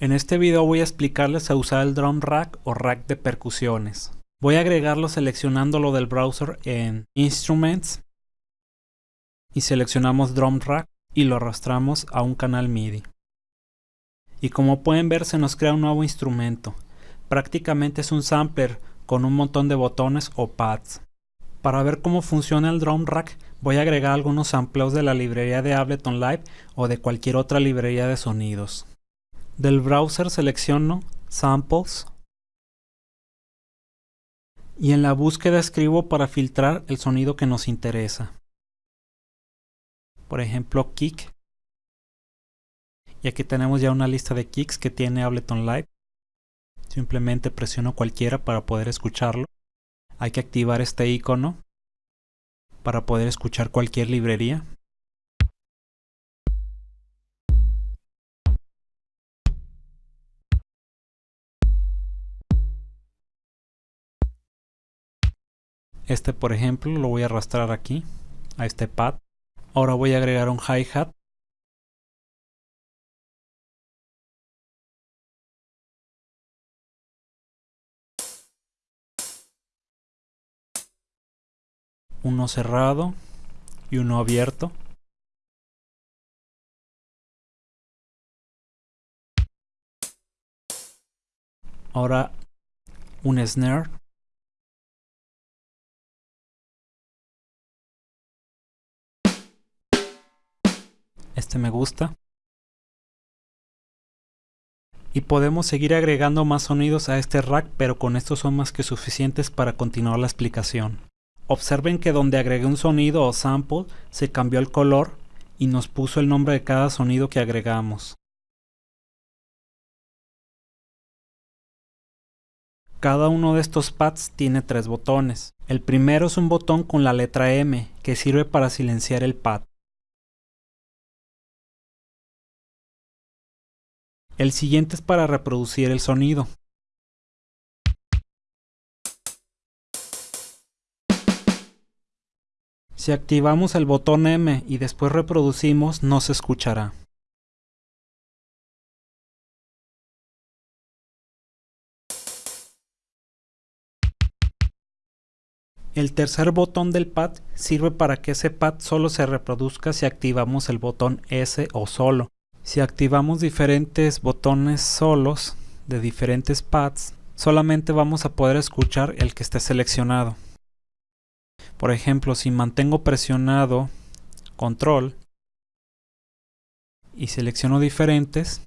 En este video voy a explicarles a usar el drum rack o rack de percusiones. Voy a agregarlo seleccionándolo del browser en Instruments y seleccionamos drum rack y lo arrastramos a un canal MIDI. Y como pueden ver se nos crea un nuevo instrumento. Prácticamente es un sampler con un montón de botones o pads. Para ver cómo funciona el drum rack voy a agregar algunos sampleos de la librería de Ableton Live o de cualquier otra librería de sonidos. Del browser selecciono Samples y en la búsqueda escribo para filtrar el sonido que nos interesa. Por ejemplo, kick. Y aquí tenemos ya una lista de kicks que tiene Ableton Live. Simplemente presiono cualquiera para poder escucharlo. Hay que activar este icono para poder escuchar cualquier librería. Este por ejemplo lo voy a arrastrar aquí, a este pad. Ahora voy a agregar un hi-hat. Uno cerrado y uno abierto. Ahora un snare este me gusta. Y podemos seguir agregando más sonidos a este rack, pero con estos son más que suficientes para continuar la explicación. Observen que donde agregué un sonido o sample, se cambió el color y nos puso el nombre de cada sonido que agregamos. Cada uno de estos pads tiene tres botones. El primero es un botón con la letra M, que sirve para silenciar el pad. El siguiente es para reproducir el sonido. Si activamos el botón M y después reproducimos, no se escuchará. El tercer botón del pad sirve para que ese pad solo se reproduzca si activamos el botón S o solo. Si activamos diferentes botones solos de diferentes pads, solamente vamos a poder escuchar el que esté seleccionado. Por ejemplo, si mantengo presionado control y selecciono diferentes,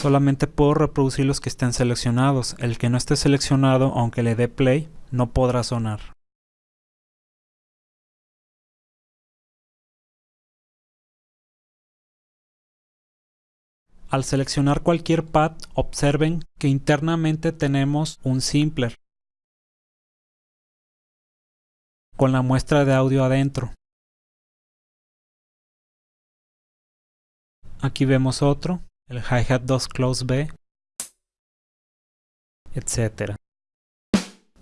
solamente puedo reproducir los que estén seleccionados. El que no esté seleccionado, aunque le dé play, no podrá sonar. Al seleccionar cualquier pad, observen que internamente tenemos un simpler con la muestra de audio adentro. Aquí vemos otro, el Hi-Hat 2 Close B, etc.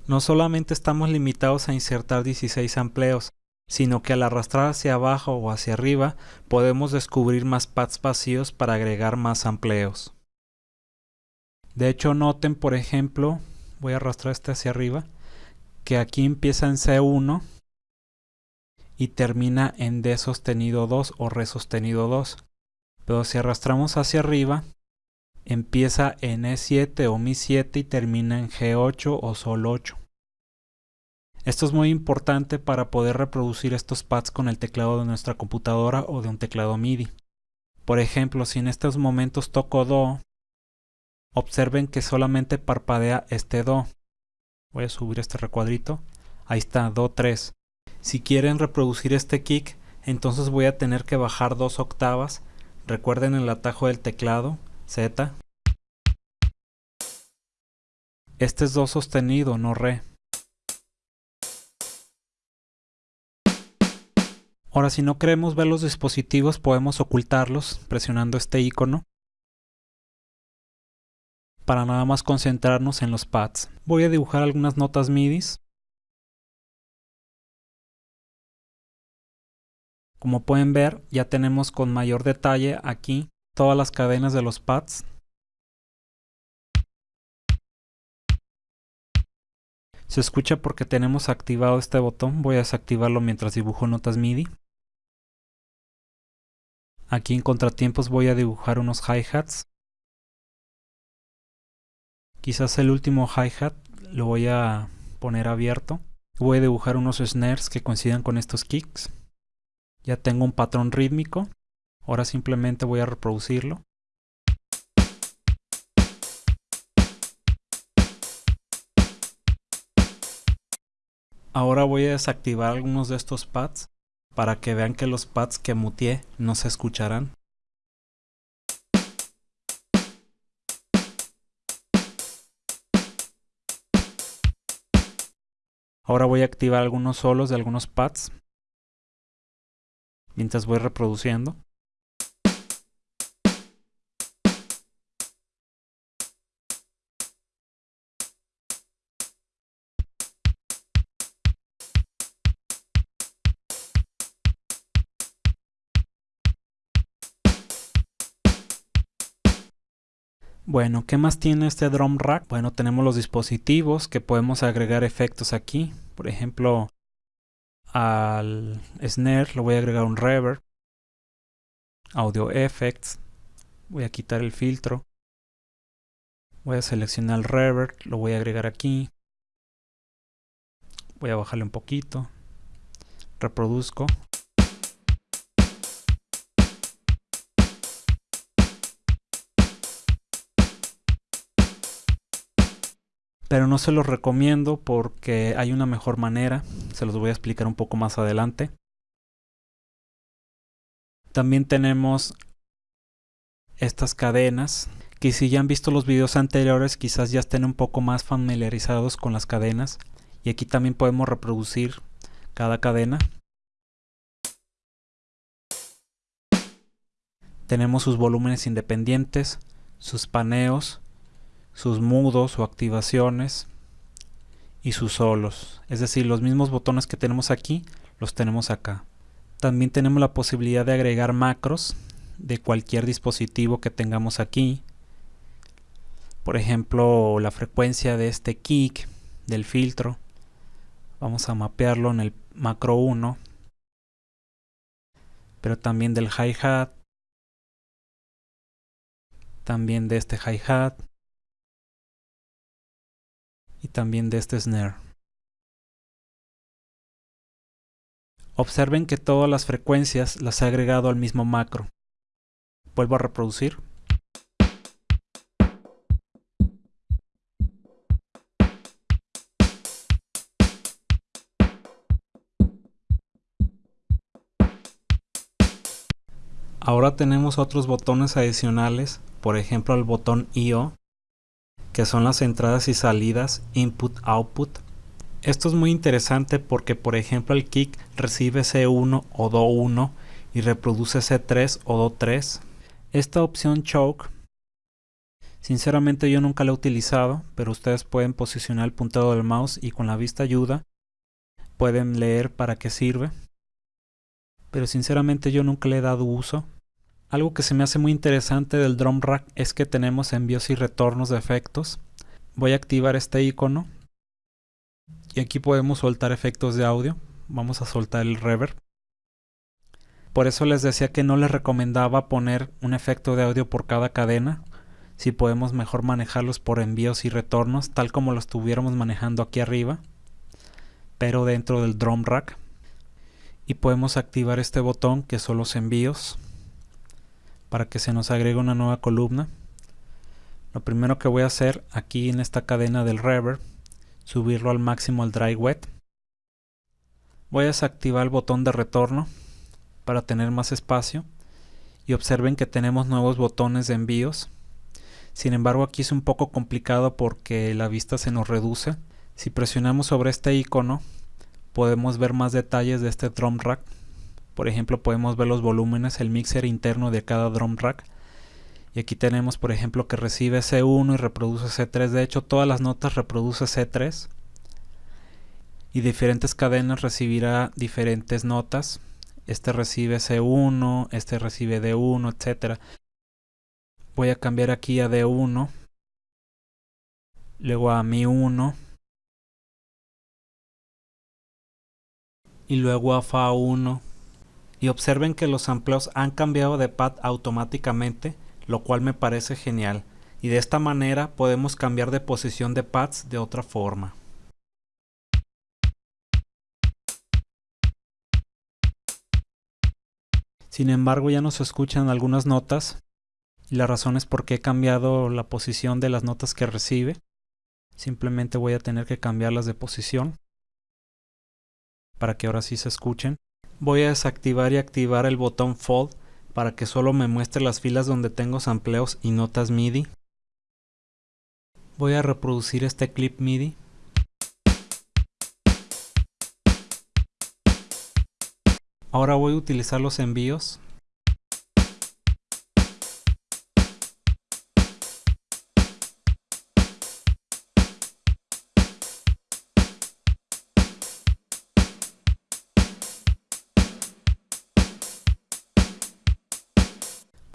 No solamente estamos limitados a insertar 16 amplios, sino que al arrastrar hacia abajo o hacia arriba podemos descubrir más pads vacíos para agregar más amplios. De hecho noten por ejemplo, voy a arrastrar este hacia arriba, que aquí empieza en C1 y termina en D sostenido 2 o Re sostenido 2. Pero si arrastramos hacia arriba, empieza en E7 o Mi7 y termina en G8 o Sol 8. Esto es muy importante para poder reproducir estos pads con el teclado de nuestra computadora o de un teclado MIDI. Por ejemplo, si en estos momentos toco Do, observen que solamente parpadea este Do. Voy a subir este recuadrito. Ahí está, Do 3. Si quieren reproducir este kick, entonces voy a tener que bajar dos octavas. Recuerden el atajo del teclado, Z. Este es Do sostenido, no Re. Ahora si no queremos ver los dispositivos podemos ocultarlos presionando este icono para nada más concentrarnos en los pads. Voy a dibujar algunas notas MIDI. Como pueden ver, ya tenemos con mayor detalle aquí todas las cadenas de los pads. Se escucha porque tenemos activado este botón. Voy a desactivarlo mientras dibujo notas MIDI. Aquí en contratiempos voy a dibujar unos hi-hats. Quizás el último hi-hat lo voy a poner abierto. Voy a dibujar unos snares que coincidan con estos kicks. Ya tengo un patrón rítmico. Ahora simplemente voy a reproducirlo. Ahora voy a desactivar algunos de estos pads para que vean que los pads que muteé no se escucharán. Ahora voy a activar algunos solos de algunos pads mientras voy reproduciendo. Bueno, ¿qué más tiene este drum rack? Bueno, tenemos los dispositivos que podemos agregar efectos aquí. Por ejemplo, al snare le voy a agregar un reverb. Audio effects. Voy a quitar el filtro. Voy a seleccionar el reverb, lo voy a agregar aquí. Voy a bajarle un poquito. Reproduzco. Pero no se los recomiendo porque hay una mejor manera, se los voy a explicar un poco más adelante. También tenemos estas cadenas, que si ya han visto los videos anteriores quizás ya estén un poco más familiarizados con las cadenas. Y aquí también podemos reproducir cada cadena. Tenemos sus volúmenes independientes, sus paneos, sus mudos o activaciones y sus solos. Es decir, los mismos botones que tenemos aquí, los tenemos acá. También tenemos la posibilidad de agregar macros de cualquier dispositivo que tengamos aquí. Por ejemplo, la frecuencia de este kick del filtro. Vamos a mapearlo en el macro 1. Pero también del hi-hat. También de este hi-hat y también de este snare. Observen que todas las frecuencias las he agregado al mismo macro. Vuelvo a reproducir. Ahora tenemos otros botones adicionales, por ejemplo el botón IO que son las entradas y salidas input-output. Esto es muy interesante porque por ejemplo el kick recibe C1 o Do1 y reproduce C3 o Do3. Esta opción choke, sinceramente yo nunca la he utilizado, pero ustedes pueden posicionar el puntero del mouse y con la vista ayuda pueden leer para qué sirve. Pero sinceramente yo nunca le he dado uso. Algo que se me hace muy interesante del drum rack es que tenemos envíos y retornos de efectos. Voy a activar este icono y aquí podemos soltar efectos de audio. Vamos a soltar el reverb. Por eso les decía que no les recomendaba poner un efecto de audio por cada cadena. Si podemos mejor manejarlos por envíos y retornos, tal como lo estuviéramos manejando aquí arriba, pero dentro del drum rack. Y podemos activar este botón que son los envíos para que se nos agregue una nueva columna. Lo primero que voy a hacer aquí en esta cadena del reverb, subirlo al máximo al dry wet. Voy a desactivar el botón de retorno para tener más espacio y observen que tenemos nuevos botones de envíos. Sin embargo aquí es un poco complicado porque la vista se nos reduce. Si presionamos sobre este icono podemos ver más detalles de este drum rack por ejemplo, podemos ver los volúmenes, el mixer interno de cada drum rack. Y aquí tenemos, por ejemplo, que recibe C1 y reproduce C3. De hecho, todas las notas reproduce C3. Y diferentes cadenas recibirá diferentes notas. este recibe C1, este recibe D1, etc. Voy a cambiar aquí a D1, luego a Mi1, y luego a Fa1. Y observen que los sampleos han cambiado de pad automáticamente, lo cual me parece genial. Y de esta manera podemos cambiar de posición de pads de otra forma. Sin embargo ya no se escuchan algunas notas y la razón es porque he cambiado la posición de las notas que recibe. Simplemente voy a tener que cambiarlas de posición para que ahora sí se escuchen. Voy a desactivar y activar el botón Fold para que solo me muestre las filas donde tengo sampleos y notas MIDI. Voy a reproducir este clip MIDI Ahora voy a utilizar los envíos.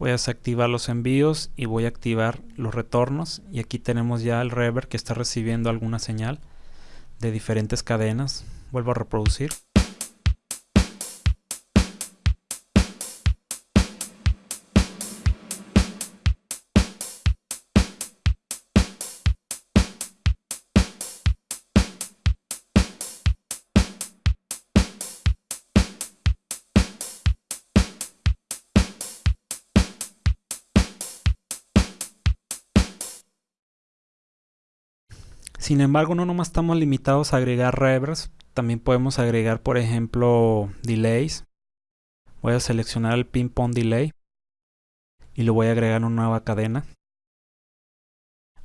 Voy a desactivar los envíos y voy a activar los retornos y aquí tenemos ya el reverb que está recibiendo alguna señal de diferentes cadenas. Vuelvo a reproducir. Sin embargo, no nomás estamos limitados a agregar reverbs, también podemos agregar, por ejemplo, delays. Voy a seleccionar el ping pong delay y lo voy a agregar una nueva cadena.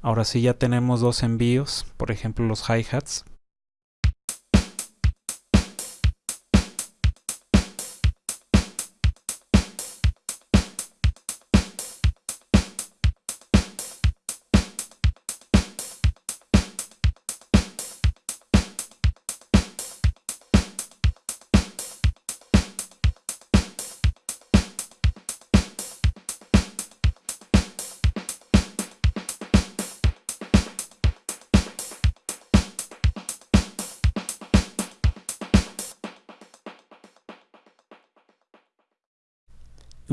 Ahora sí ya tenemos dos envíos, por ejemplo los hi-hats.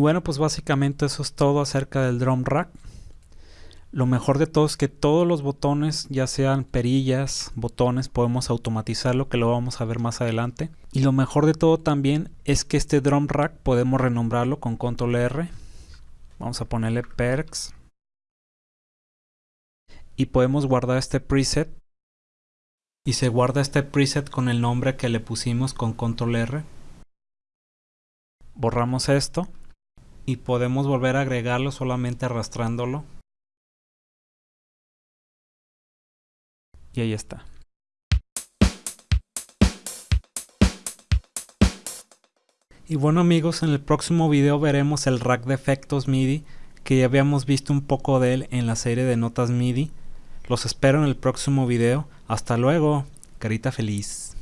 Bueno, pues básicamente eso es todo acerca del drum rack. Lo mejor de todo es que todos los botones, ya sean perillas, botones, podemos automatizarlo, que lo vamos a ver más adelante. Y lo mejor de todo también es que este drum rack podemos renombrarlo con control R. Vamos a ponerle perks. Y podemos guardar este preset. Y se guarda este preset con el nombre que le pusimos con control R. Borramos esto y podemos volver a agregarlo solamente arrastrándolo. Y ahí está. Y bueno amigos, en el próximo video veremos el rack de efectos MIDI que ya habíamos visto un poco de él en la serie de notas MIDI. Los espero en el próximo video. Hasta luego, carita feliz.